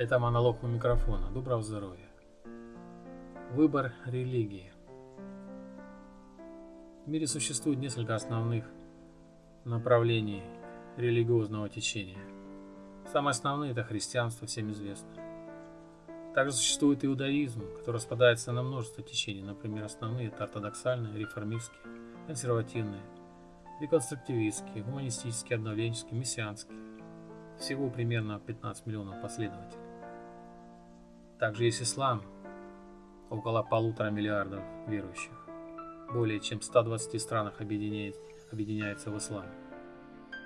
Это монолог у микрофона. Доброго здоровья. Выбор религии. В мире существует несколько основных направлений религиозного течения. Самые основные – это христианство, всем известно. Также существует иудаизм, который распадается на множество течений. Например, основные – это ортодоксальные, реформистские, консервативные, реконструктивистские, гуманистические, обновленческие, мессианские. Всего примерно 15 миллионов последователей. Также есть ислам, около полутора миллиардов верующих. Более чем в 120 странах объединяется в ислам.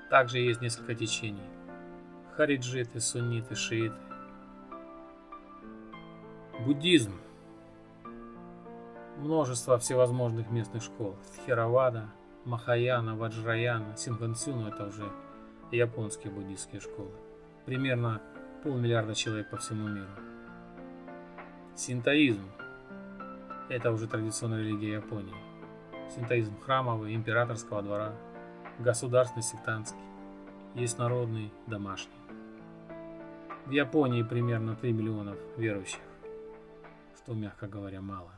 Также есть несколько течений. Хариджиты, сунниты, шииты. Буддизм. Множество всевозможных местных школ. Тхеравада, Махаяна, Ваджраяна, Сингансюну – это уже японские буддийские школы. Примерно полмиллиарда человек по всему миру. Синтоизм – это уже традиционная религия Японии. Синтоизм храмовый, императорского двора, государственный, сектантский, есть народный, домашний. В Японии примерно 3 миллионов верующих, что, мягко говоря, мало.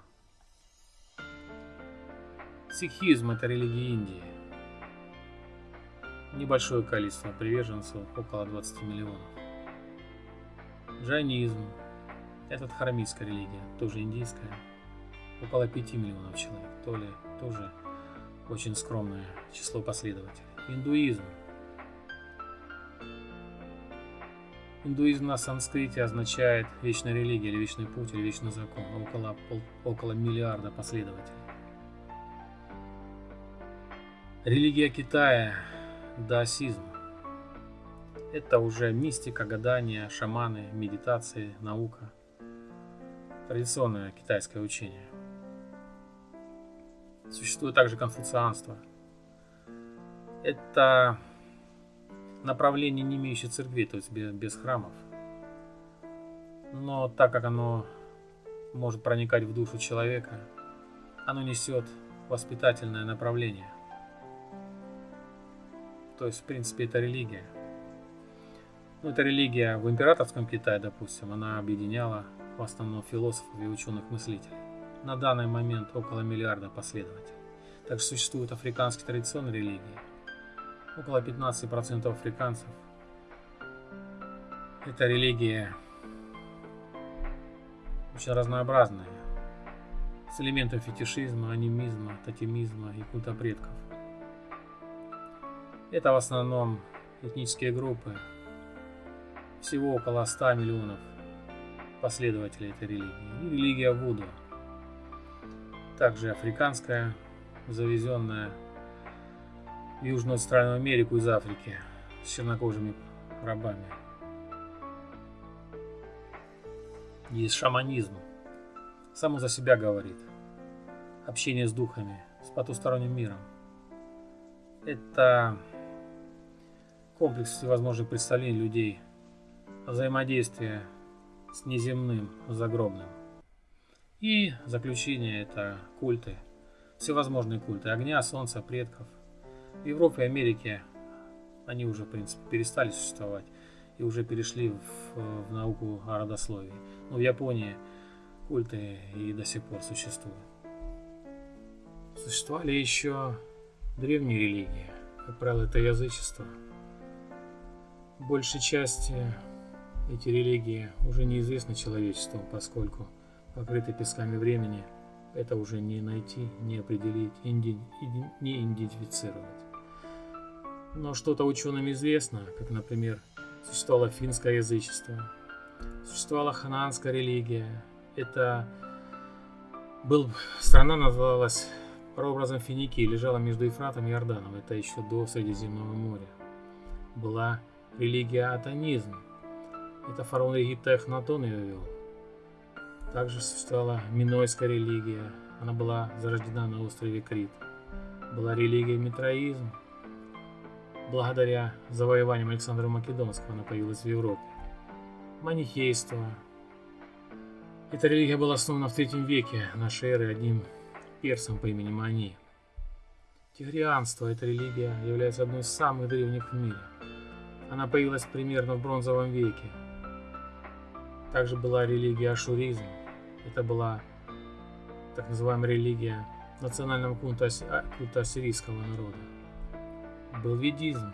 Сикхизм – это религия Индии. Небольшое количество приверженцев, около 20 миллионов. Джайнизм это харамитская религия, тоже индийская. Около 5 миллионов человек, то ли тоже очень скромное число последователей. Индуизм. Индуизм на санскрите означает вечная религия или вечный путь или вечный закон. Около, пол, около миллиарда последователей. Религия Китая – даосизм. Это уже мистика, гадания, шаманы, медитации, наука – традиционное китайское учение. Существует также конфуцианство. Это направление, не имеющее церкви, то есть без, храмов. Но так как оно может проникать в душу человека, оно несет воспитательное направление. То есть, в принципе, это религия. Ну, это религия в императорском Китае, допустим, она объединяла в основном философов и ученых-мыслителей. На данный момент около миллиарда последователей. Также существуют африканские традиционные религии. Около 15% африканцев. Это религия очень разнообразная, с элементом фетишизма, анимизма, тотемизма и культа предков. Это в основном этнические группы, всего около 100 миллионов последователей этой религии. И религия Вуду. Также африканская, завезенная в Южную Австральную Америку из Африки с чернокожими рабами. Есть шаманизм. Само за себя говорит. Общение с духами, с потусторонним миром. Это комплекс всевозможных представлений людей, взаимодействия с неземным, загробным. И заключение это культы, всевозможные культы огня, солнца, предков. В Европе и Америке они уже, в принципе, перестали существовать и уже перешли в, в науку о родословии. Но в Японии культы и до сих пор существуют. Существовали еще древние религии, как правило, это язычество. Большей части эти религии уже неизвестны человечеству, поскольку покрыты песками времени, это уже не найти, не определить, инди, не идентифицировать. Но что-то ученым известно, как, например, существовало финское язычество, существовала ханаанская религия. Это был, страна называлась прообразом Финикии, лежала между Ефратом и Иорданом, это еще до Средиземного моря. Была религия атонизм, это фараон Египта Эхнатон ее вел. Также существовала Минойская религия. Она была зарождена на острове Крит. Была религия Митроизм. Благодаря завоеваниям Александра Македонского она появилась в Европе. Манихейство. Эта религия была основана в третьем веке нашей эры одним персом по имени Мани. Тигрианство, эта религия, является одной из самых древних в мире. Она появилась примерно в бронзовом веке, Также была религия ашуризм. Это была так называемая религия национального культа, а, культа ассирийского народа. Был ведизм.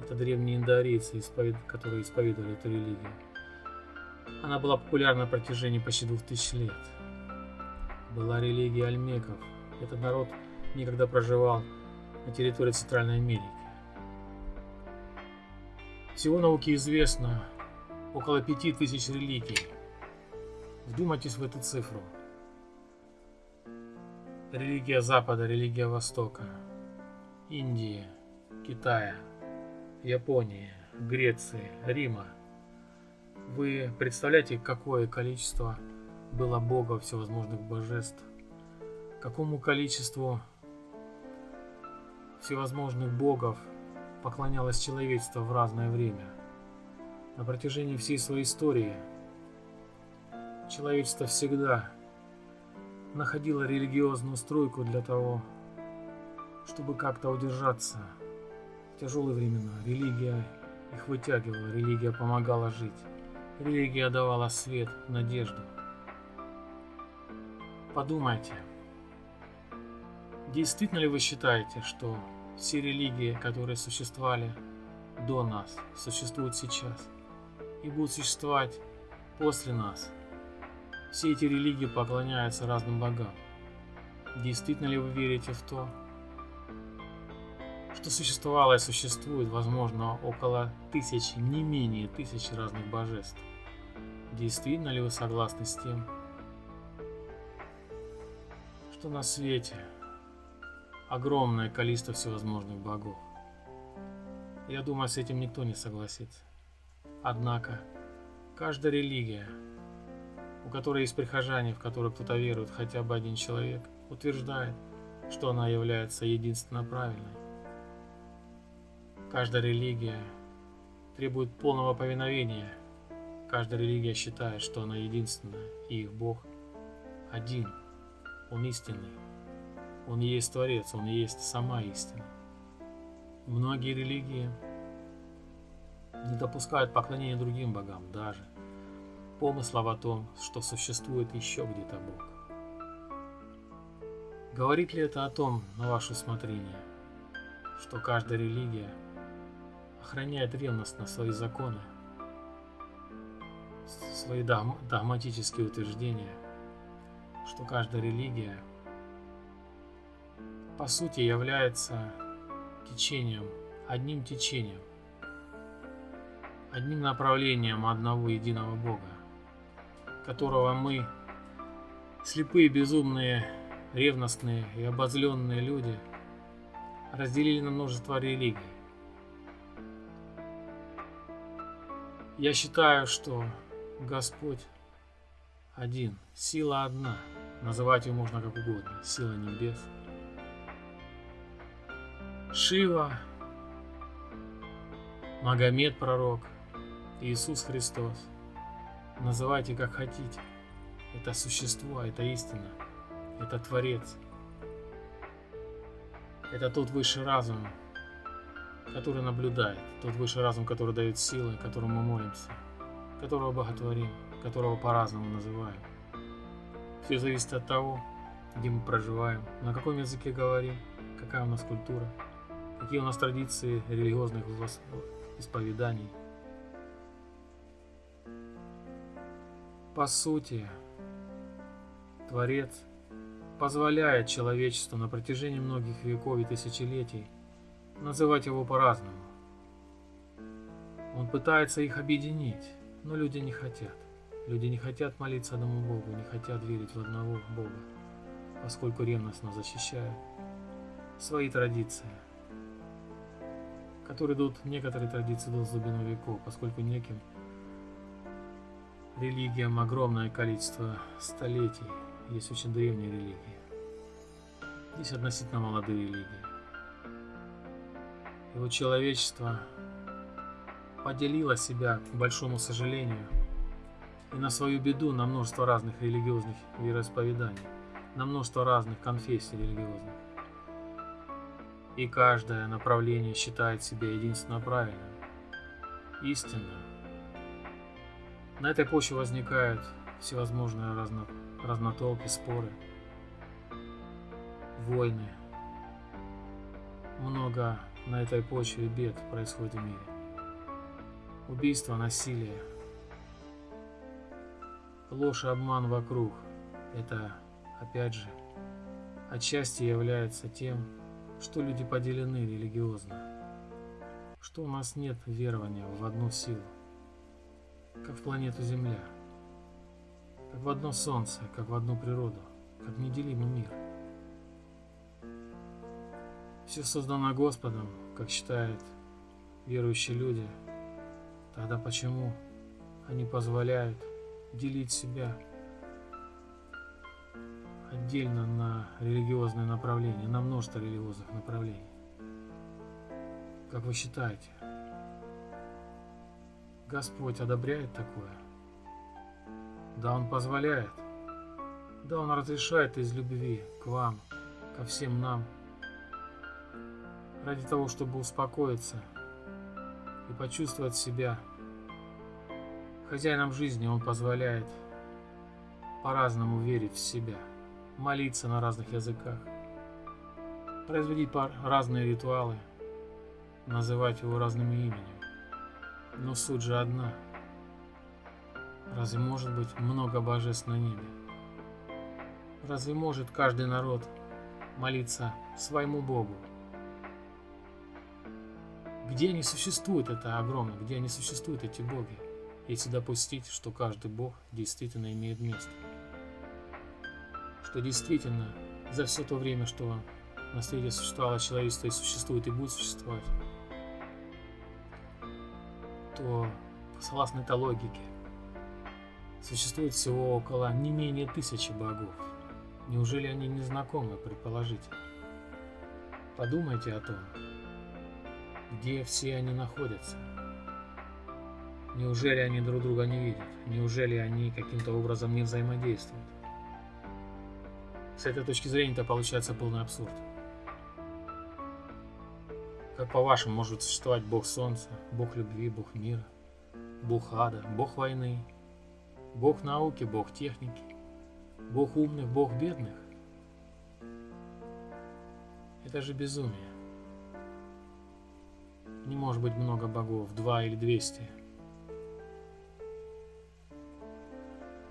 Это древние индоарийцы, которые исповедовали эту религию. Она была популярна на протяжении почти двух тысяч лет. Была религия альмеков. Этот народ никогда проживал на территории Центральной Америки. Всего науке известно около пяти тысяч религий. Вдумайтесь в эту цифру. Религия Запада, религия Востока, Индии, Китая, Японии, Греции, Рима. Вы представляете, какое количество было богов, всевозможных божеств? Какому количеству всевозможных богов поклонялось человечество в разное время. На протяжении всей своей истории человечество всегда находило религиозную стройку для того, чтобы как-то удержаться в тяжелые времена. Религия их вытягивала, религия помогала жить. Религия давала свет, надежду. Подумайте – Действительно ли вы считаете, что все религии, которые существовали до нас, существуют сейчас и будут существовать после нас? Все эти религии поклоняются разным богам. Действительно ли вы верите в то, что существовало и существует, возможно, около тысячи, не менее тысячи разных божеств? Действительно ли вы согласны с тем, что на свете огромное количество всевозможных богов. Я думаю, с этим никто не согласится. Однако, каждая религия, у которой есть прихожане, в которую кто-то верует хотя бы один человек, утверждает, что она является единственно правильной. Каждая религия требует полного повиновения. Каждая религия считает, что она единственная, и их Бог один, Он истинный. Он есть Творец, Он есть сама истина. Многие религии не допускают поклонения другим богам, даже помыслов о том, что существует еще где-то Бог. Говорит ли это о том, на ваше усмотрение, что каждая религия охраняет ревностно свои законы, свои догматические утверждения, что каждая религия – по сути является течением, одним течением, одним направлением одного единого Бога, которого мы, слепые, безумные, ревностные и обозленные люди, разделили на множество религий. Я считаю, что Господь один, сила одна, называть ее можно как угодно, сила небес – Шива, Магомед пророк, Иисус Христос. Называйте как хотите. Это существо, это истина, это Творец. Это тот высший разум, который наблюдает, тот высший разум, который дает силы, которому мы молимся, которого боготворим, которого по-разному называем. Все зависит от того, где мы проживаем, на каком языке говорим, какая у нас культура какие у нас традиции религиозных исповеданий. По сути, Творец позволяет человечеству на протяжении многих веков и тысячелетий называть его по-разному. Он пытается их объединить, но люди не хотят. Люди не хотят молиться одному Богу, не хотят верить в одного Бога, поскольку ревностно защищают свои традиции – которые идут, некоторые традиции идут с глубину веков, поскольку неким религиям огромное количество столетий. Есть очень древние религии. Есть относительно молодые религии. И вот человечество поделило себя, к большому сожалению, и на свою беду на множество разных религиозных вероисповеданий, на множество разных конфессий религиозных и каждое направление считает себя единственно правильным, истинным. На этой почве возникают всевозможные разно, разнотолки, споры, войны. Много на этой почве бед происходит в мире. Убийство, насилие, ложь и обман вокруг – это, опять же, отчасти является тем, что люди поделены религиозно, что у нас нет верования в одну силу, как в планету Земля, как в одно Солнце, как в одну природу, как неделимый мир. Все создано Господом, как считают верующие люди, тогда почему они позволяют делить себя отдельно на религиозные направления, на множество религиозных направлений. Как вы считаете, Господь одобряет такое? Да, Он позволяет. Да, Он разрешает из любви к вам, ко всем нам, ради того, чтобы успокоиться и почувствовать себя хозяином жизни. Он позволяет по-разному верить в себя – молиться на разных языках, производить разные ритуалы, называть его разными именем. Но суть же одна. Разве может быть много божеств на небе? Разве может каждый народ молиться своему Богу? Где они существуют, это огромно, где они существуют, эти боги, если допустить, что каждый бог действительно имеет место? что действительно за все то время, что на свете существовало человечество и существует и будет существовать, то согласно этой логике существует всего около не менее тысячи богов. Неужели они не знакомы, предположите? Подумайте о том, где все они находятся. Неужели они друг друга не видят? Неужели они каким-то образом не взаимодействуют? С этой точки зрения это получается полный абсурд. Как по-вашему может существовать Бог Солнца, Бог любви, Бог мира, Бог ада, Бог войны, Бог науки, Бог техники, Бог умных, Бог бедных? Это же безумие. Не может быть много богов, два или двести.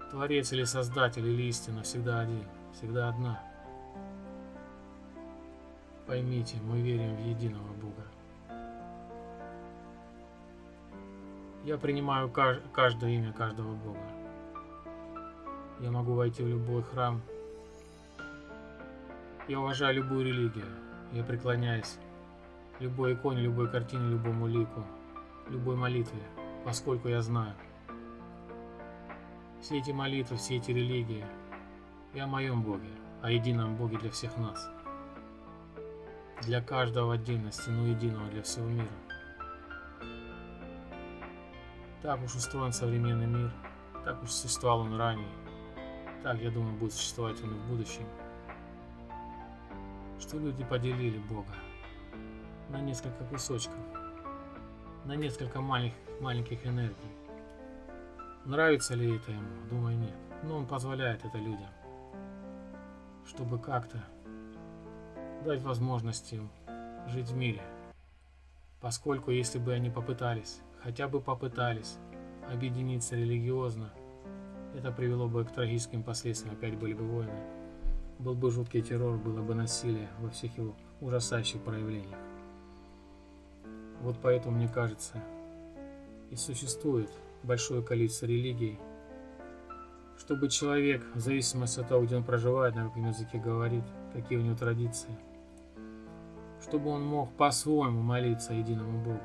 Творец или Создатель или истина всегда один всегда одна. Поймите, мы верим в единого Бога. Я принимаю каждое имя каждого Бога. Я могу войти в любой храм. Я уважаю любую религию. Я преклоняюсь любой иконе, любой картине, любому лику, любой молитве, поскольку я знаю. Все эти молитвы, все эти религии – и о моем Боге, о едином Боге для всех нас. Для каждого в отдельности, но единого для всего мира. Так уж устроен современный мир, так уж существовал он ранее, так, я думаю, будет существовать он и в будущем. Что люди поделили Бога на несколько кусочков, на несколько маленьких, маленьких энергий. Нравится ли это ему? Думаю, нет. Но он позволяет это людям чтобы как-то дать возможность им жить в мире. Поскольку если бы они попытались, хотя бы попытались объединиться религиозно, это привело бы к трагическим последствиям, опять были бы войны. Был бы жуткий террор, было бы насилие во всех его ужасающих проявлениях. Вот поэтому, мне кажется, и существует большое количество религий, чтобы человек, в зависимости от того, где он проживает, на каком языке говорит, какие у него традиции, чтобы он мог по-своему молиться единому Богу.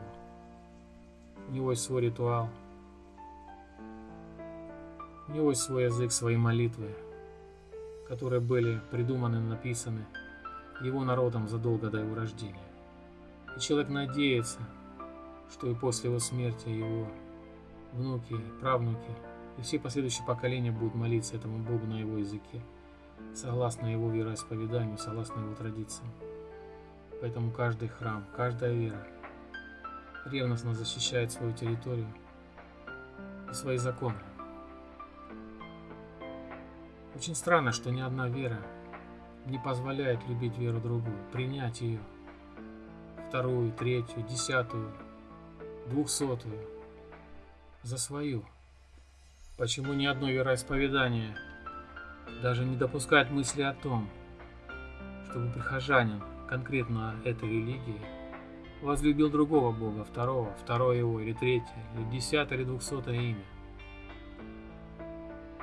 У него есть свой ритуал, у него есть свой язык, свои молитвы, которые были придуманы, написаны его народом задолго до его рождения. И человек надеется, что и после его смерти его внуки, правнуки – и все последующие поколения будут молиться этому Богу на его языке, согласно его вероисповеданию, согласно его традициям. Поэтому каждый храм, каждая вера ревностно защищает свою территорию и свои законы. Очень странно, что ни одна вера не позволяет любить веру другую, принять ее, вторую, третью, десятую, двухсотую, за свою. Почему ни одно вероисповедание даже не допускает мысли о том, чтобы прихожанин конкретно этой религии возлюбил другого бога, второго, второе его, или третье, или десятое, или двухсотое имя.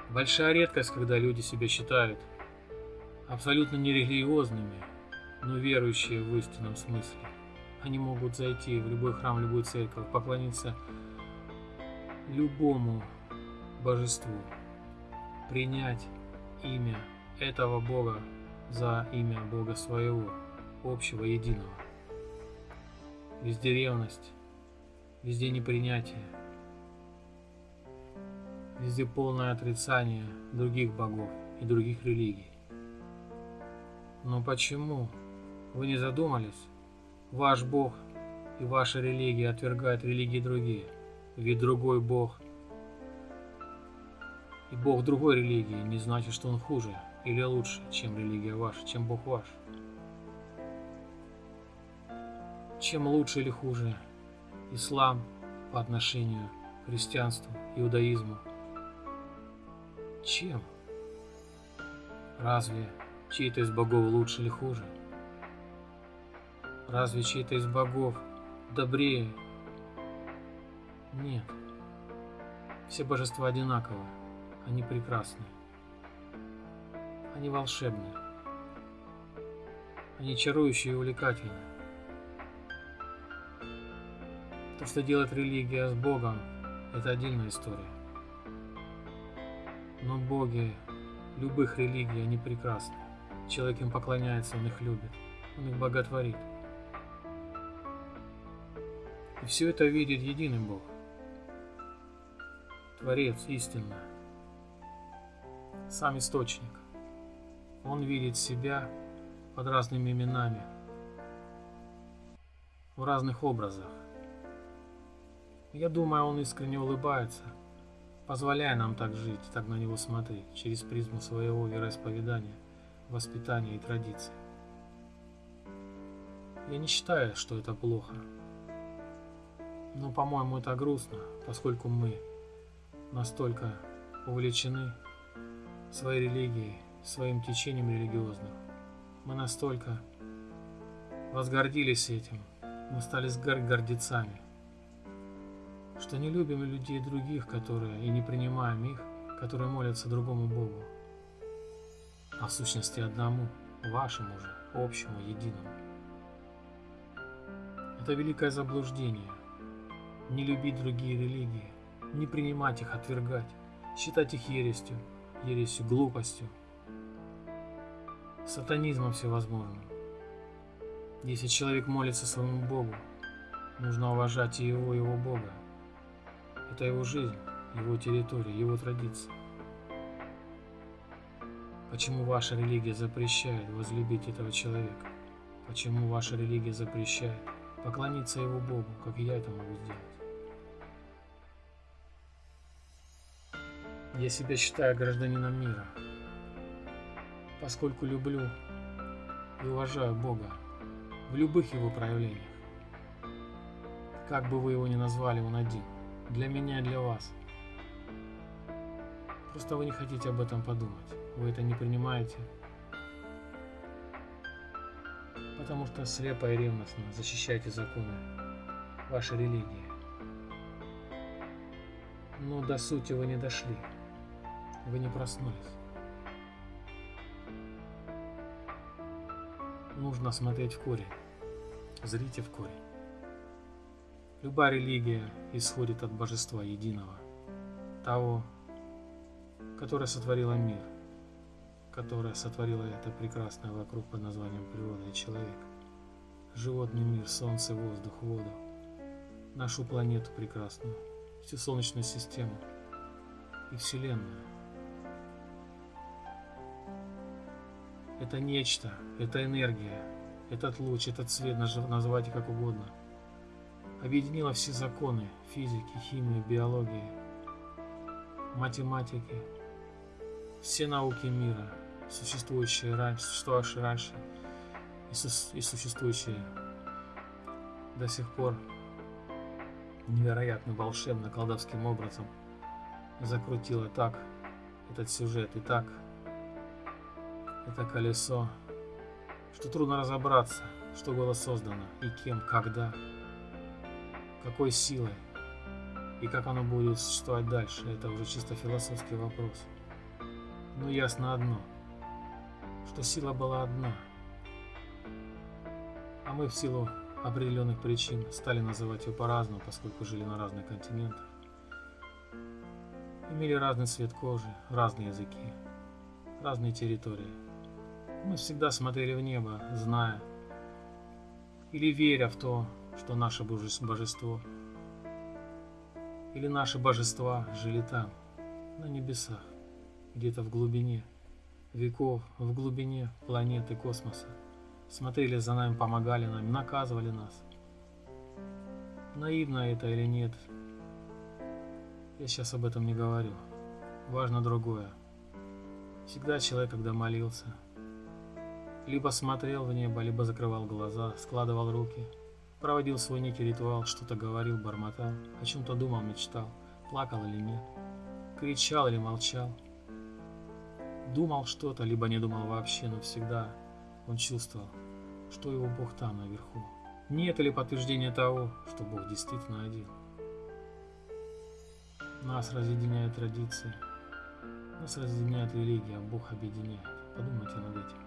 Большая редкость, когда люди себя считают абсолютно нерелигиозными, но верующие в истинном смысле. Они могут зайти в любой храм, в любую церковь, поклониться любому божеству, принять имя этого Бога за имя Бога своего, общего, единого. Везде ревность, везде непринятие, везде полное отрицание других богов и других религий. Но почему вы не задумались? Ваш Бог и ваша религия отвергают религии другие, ведь другой Бог и Бог другой религии не значит, что он хуже или лучше, чем религия ваша, чем Бог ваш. Чем лучше или хуже ислам по отношению к христианству, иудаизму? Чем? Разве чей-то из богов лучше или хуже? Разве чей-то из богов добрее? Нет. Все божества одинаковы. Они прекрасны. Они волшебны. Они чарующие и увлекательны. То, что делает религия с Богом, это отдельная история. Но боги любых религий, они прекрасны. Человек им поклоняется, он их любит, он их боготворит. И все это видит единый Бог. Творец истинно сам источник. Он видит себя под разными именами, в разных образах. Я думаю, он искренне улыбается, позволяя нам так жить, так на него смотреть, через призму своего вероисповедания, воспитания и традиций. Я не считаю, что это плохо. Но, по-моему, это грустно, поскольку мы настолько увлечены своей религией, своим течением религиозным. Мы настолько возгордились этим, мы стали гордецами, что не любим людей других, которые и не принимаем их, которые молятся другому Богу, а в сущности одному, вашему же, общему, единому. Это великое заблуждение. Не любить другие религии, не принимать их, отвергать, считать их ерестью – ересью, глупостью, сатанизмом всевозможным. Если человек молится своему Богу, нужно уважать и его, его Бога. Это его жизнь, его территория, его традиции. Почему ваша религия запрещает возлюбить этого человека? Почему ваша религия запрещает поклониться его Богу, как я это могу сделать? Я себя считаю гражданином мира, поскольку люблю и уважаю Бога в любых его проявлениях. Как бы вы его ни назвали, он один. Для меня для вас. Просто вы не хотите об этом подумать. Вы это не принимаете. Потому что слепо и ревностно защищаете законы вашей религии. Но до сути вы не дошли. Вы не проснулись. Нужно смотреть в корень. Зрите в корень. Любая религия исходит от божества единого, того, которое сотворило мир, которое сотворило это прекрасное вокруг под названием природа и человек, животный мир, солнце, воздух, воду, нашу планету прекрасную, всю Солнечную систему и Вселенную. Это нечто, это энергия, этот луч, этот цвет, называйте как угодно. Объединила все законы физики, химии, биологии, математики, все науки мира, существующие раньше, существовавшие раньше и, су- и существующие до сих пор невероятно волшебно, колдовским образом закрутила так этот сюжет и так это колесо, что трудно разобраться, что было создано и кем, когда, какой силой и как оно будет существовать дальше. Это уже чисто философский вопрос. Но ясно одно, что сила была одна, а мы в силу определенных причин стали называть ее по-разному, поскольку жили на разных континентах. Имели разный цвет кожи, разные языки, разные территории. Мы всегда смотрели в небо, зная или веря в то, что наше божество или наши божества жили там, на небесах, где-то в глубине веков, в глубине планеты космоса. Смотрели за нами, помогали нам, наказывали нас. Наивно это или нет, я сейчас об этом не говорю. Важно другое. Всегда человек, когда молился, либо смотрел в небо, либо закрывал глаза, складывал руки, проводил свой некий ритуал, что-то говорил, бормотал, о чем-то думал, мечтал, плакал или нет, кричал или молчал, думал что-то, либо не думал вообще, но всегда он чувствовал, что его Бог там наверху. Нет ли подтверждения того, что Бог действительно один? Нас разъединяет традиции, нас разъединяет религия, а Бог объединяет. Подумайте над этим.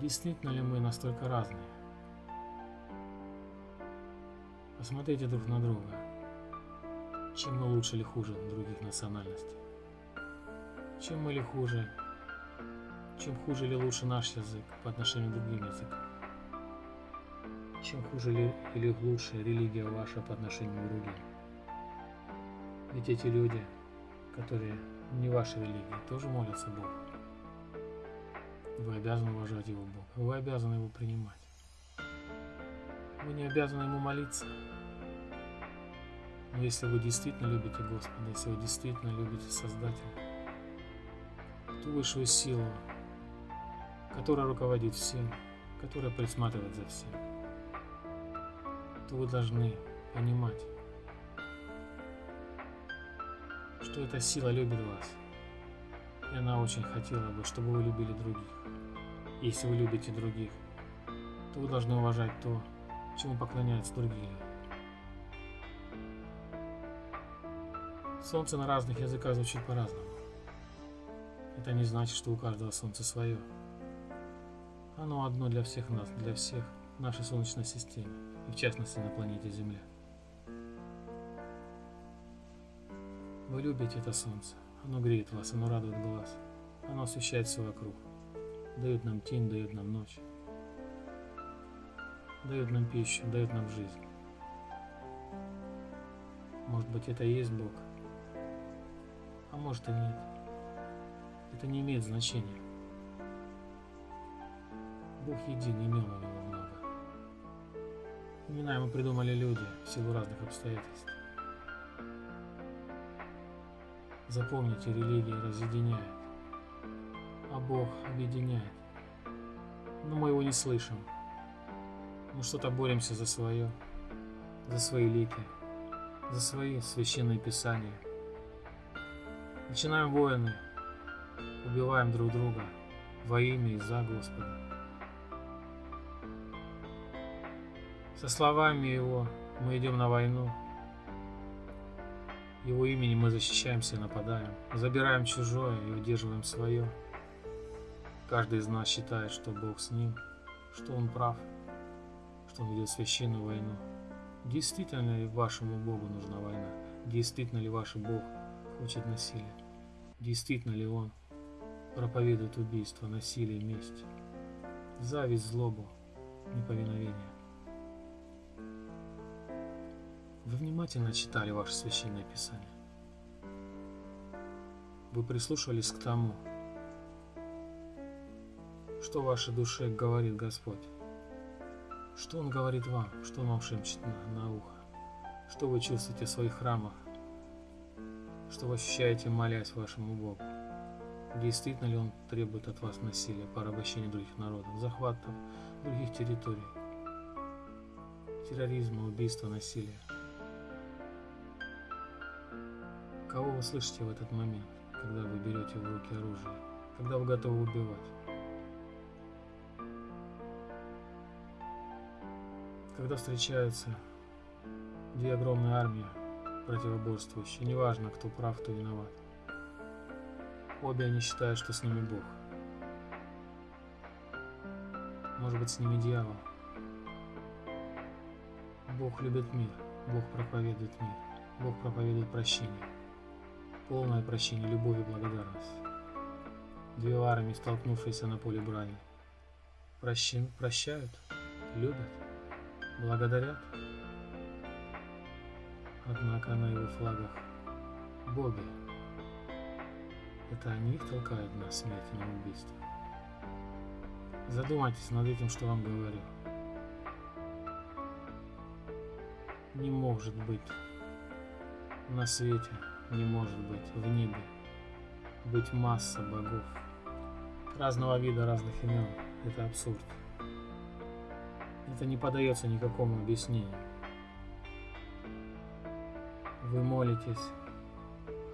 Действительно ли мы настолько разные? Посмотрите друг на друга. Чем мы лучше или хуже других национальностей? Чем мы или хуже? Чем хуже или лучше наш язык по отношению к другим языкам? Чем хуже ли или лучше религия ваша по отношению к другим? Ведь эти люди, которые не вашей религии, тоже молятся Богу. Вы обязаны уважать Его Бога. Вы обязаны Его принимать. Вы не обязаны Ему молиться. Но если вы действительно любите Господа, если вы действительно любите Создателя, ту высшую силу, которая руководит всем, которая присматривает за всем, то вы должны понимать, что эта сила любит вас. И она очень хотела бы, чтобы вы любили других. Если вы любите других, то вы должны уважать то, чему поклоняются другие. Солнце на разных языках звучит по-разному. Это не значит, что у каждого солнце свое. Оно одно для всех нас, для всех нашей Солнечной системе, и в частности на планете Земля. Вы любите это солнце. Оно греет вас, оно радует глаз. Оно освещает все вокруг. Дает нам тень, дает нам ночь. Дает нам пищу, дает нам жизнь. Может быть, это и есть Бог. А может и нет. Это не имеет значения. Бог един, имен у него много. Имена ему придумали люди в силу разных обстоятельств. Запомните, религия разъединяет, Бог объединяет. Но мы его не слышим. Мы что-то боремся за свое, за свои лики, за свои священные писания. Начинаем войны, убиваем друг друга во имя и за Господа. Со словами Его мы идем на войну, его имени мы защищаемся и нападаем, забираем чужое и удерживаем свое. Каждый из нас считает, что Бог с ним, что он прав, что он ведет священную войну. Действительно ли вашему Богу нужна война? Действительно ли ваш Бог хочет насилия? Действительно ли Он проповедует убийство, насилие, месть, зависть, злобу, неповиновение? Вы внимательно читали ваше священное писание. Вы прислушивались к тому, что вашей душе говорит Господь. Что Он говорит вам, что Он вам шепчет на, на ухо, что вы чувствуете в своих храмах, что вы ощущаете, молясь вашему Богу? Действительно ли Он требует от вас насилия, порабощения других народов, захватов других территорий, терроризма, убийства, насилия? Кого вы слышите в этот момент, когда вы берете в руки оружие, когда вы готовы убивать? Когда встречаются две огромные армии, противоборствующие, неважно, кто прав, кто виноват. Обе они считают, что с ними Бог. Может быть, с ними дьявол. Бог любит мир, Бог проповедует мир, Бог проповедует прощение. Полное прощение, любовь и благодарность. Две армии, столкнувшиеся на поле брани. Прощи, прощают, любят, благодарят. Однако на его флагах боги. Это они их толкают на смерть и на убийство. Задумайтесь над этим, что вам говорю. Не может быть на свете, не может быть в небе быть масса богов разного вида, разных имен. Это абсурд. Это не подается никакому объяснению. Вы молитесь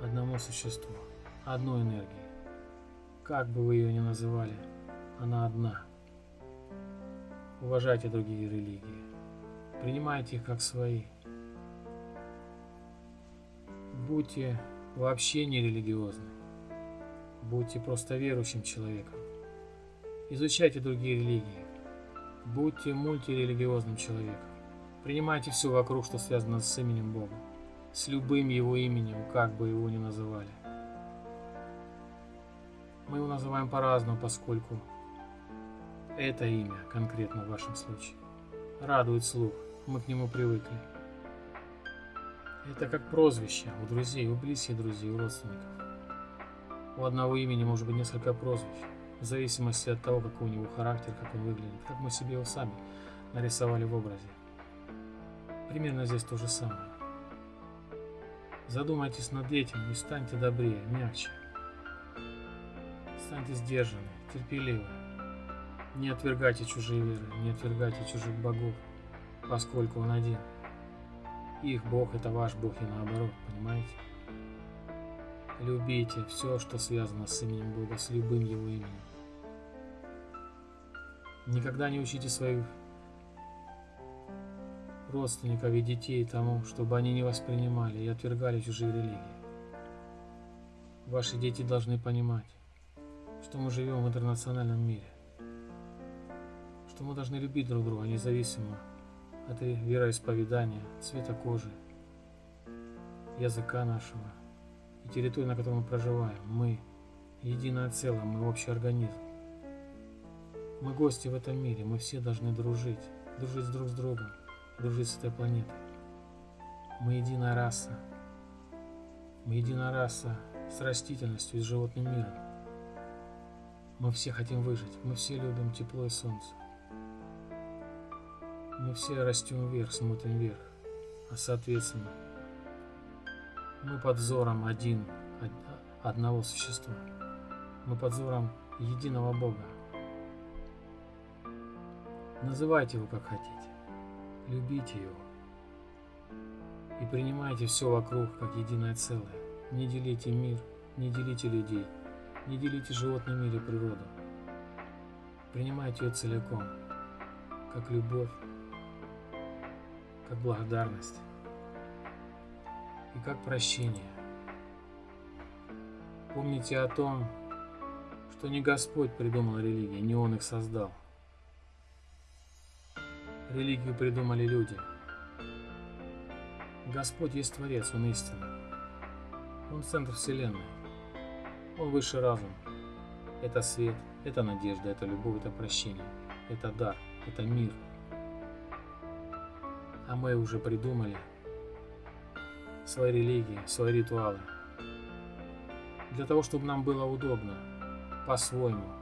одному существу, одной энергии. Как бы вы ее ни называли, она одна. Уважайте другие религии. Принимайте их как свои. Будьте вообще не религиозны. Будьте просто верующим человеком. Изучайте другие религии. Будьте мультирелигиозным человеком. Принимайте все вокруг, что связано с именем Бога с любым его именем, как бы его ни называли. Мы его называем по-разному, поскольку это имя, конкретно в вашем случае, радует слух, мы к нему привыкли. Это как прозвище у друзей, у близких друзей, у родственников. У одного имени может быть несколько прозвищ, в зависимости от того, какой у него характер, как он выглядит, как мы себе его сами нарисовали в образе. Примерно здесь то же самое. Задумайтесь над этим и станьте добрее, мягче. Станьте сдержанны, терпеливы. Не отвергайте чужие веры, не отвергайте чужих богов, поскольку он один. Их бог это ваш бог и наоборот, понимаете? Любите все, что связано с именем Бога, с любым его именем. Никогда не учите своих родственников и детей тому, чтобы они не воспринимали и отвергали чужие религии. Ваши дети должны понимать, что мы живем в интернациональном мире, что мы должны любить друг друга независимо от вероисповедания, цвета кожи, языка нашего и территории, на которой мы проживаем. Мы единое целое, мы общий организм. Мы гости в этом мире, мы все должны дружить, дружить друг с другом дружить с этой планетой. Мы единая раса. Мы единая раса с растительностью и с животным миром. Мы все хотим выжить. Мы все любим тепло и солнце. Мы все растем вверх, смотрим вверх. А соответственно, мы под взором один, одного существа. Мы под взором единого Бога. Называйте его как хотите. Любите его. И принимайте все вокруг как единое целое. Не делите мир, не делите людей, не делите животный мир и природу. Принимайте ее целиком, как любовь, как благодарность и как прощение. Помните о том, что не Господь придумал религии, не Он их создал – Религию придумали люди. Господь есть Творец, Он истинный. Он центр Вселенной. Он высший разум. Это свет, это надежда, это любовь, это прощение, это дар, это мир. А мы уже придумали свои религии, свои ритуалы. Для того, чтобы нам было удобно, по-своему,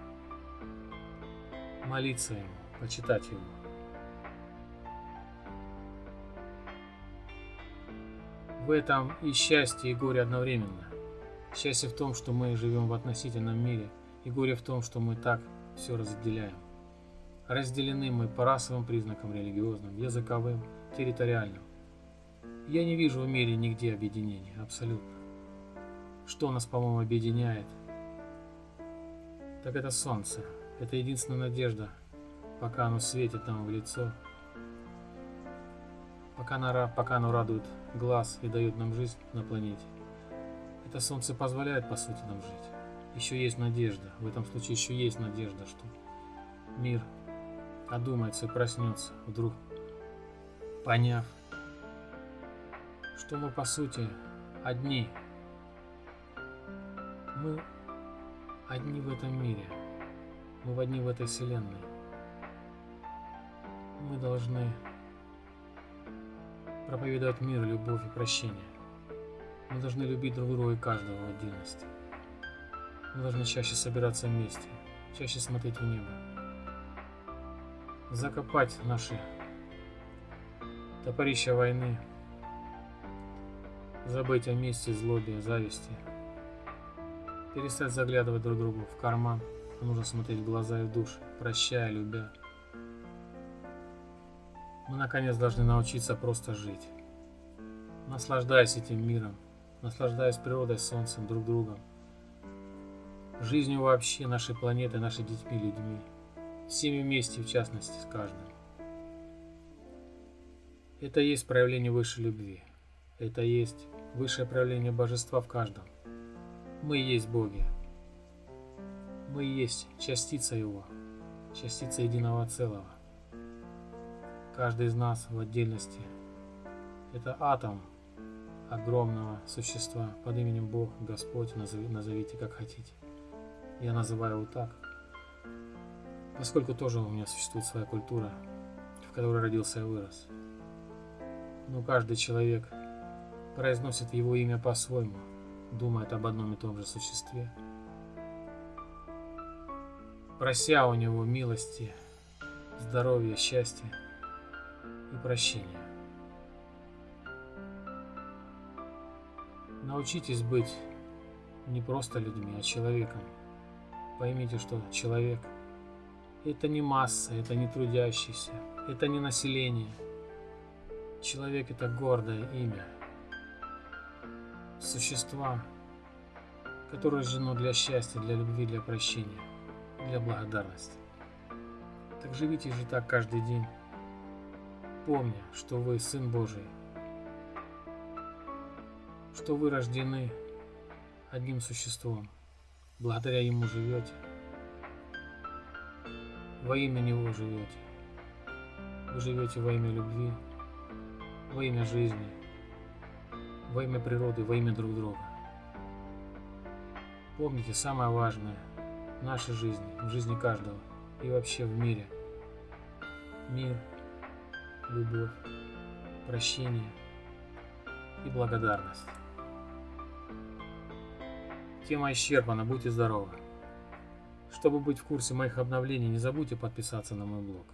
молиться Ему, почитать Его. В этом и счастье, и горе одновременно. Счастье в том, что мы живем в относительном мире, и горе в том, что мы так все разделяем. Разделены мы по расовым признакам религиозным, языковым, территориальным. Я не вижу в мире нигде объединения, абсолютно. Что нас, по-моему, объединяет? Так это солнце. Это единственная надежда, пока оно светит нам в лицо, пока оно, пока оно радует глаз и дает нам жизнь на планете. Это солнце позволяет, по сути, нам жить. Еще есть надежда. В этом случае еще есть надежда, что мир одумается и проснется, вдруг поняв, что мы, по сути, одни. Мы одни в этом мире. Мы одни в этой вселенной. Мы должны проповедовать мир, любовь и прощение. Мы должны любить друг друга и каждого в отдельности. Мы должны чаще собираться вместе, чаще смотреть в небо. Закопать наши топорища войны, забыть о мести, злобе, зависти, перестать заглядывать друг другу в карман, нужно смотреть в глаза и в душу, прощая, любя. Мы наконец должны научиться просто жить, наслаждаясь этим миром, наслаждаясь природой, солнцем, друг другом, жизнью вообще нашей планеты, нашими детьми, людьми, всеми вместе, в частности, с каждым. Это есть проявление высшей любви. Это есть высшее проявление божества в каждом. Мы есть боги. Мы есть частица Его, частица единого целого. Каждый из нас в отдельности – это атом огромного существа под именем Бог, Господь, назовите как хотите. Я называю его так, поскольку тоже у меня существует своя культура, в которой родился и вырос. Но каждый человек произносит его имя по-своему, думает об одном и том же существе. Прося у него милости, здоровья, счастья и прощения. Научитесь быть не просто людьми, а человеком. Поймите, что человек – это не масса, это не трудящийся, это не население. Человек – это гордое имя. Существа, которые рождено для счастья, для любви, для прощения, для благодарности. Так живите же так каждый день, помня, что вы Сын Божий, что вы рождены одним существом – Благодаря Ему живете. Во имя Него живете. Вы живете во имя любви, во имя жизни, во имя природы, во имя друг друга. Помните самое важное в нашей жизни, в жизни каждого и вообще в мире. Мир, любовь, прощение и благодарность. Тема исчерпана, будьте здоровы. Чтобы быть в курсе моих обновлений, не забудьте подписаться на мой блог.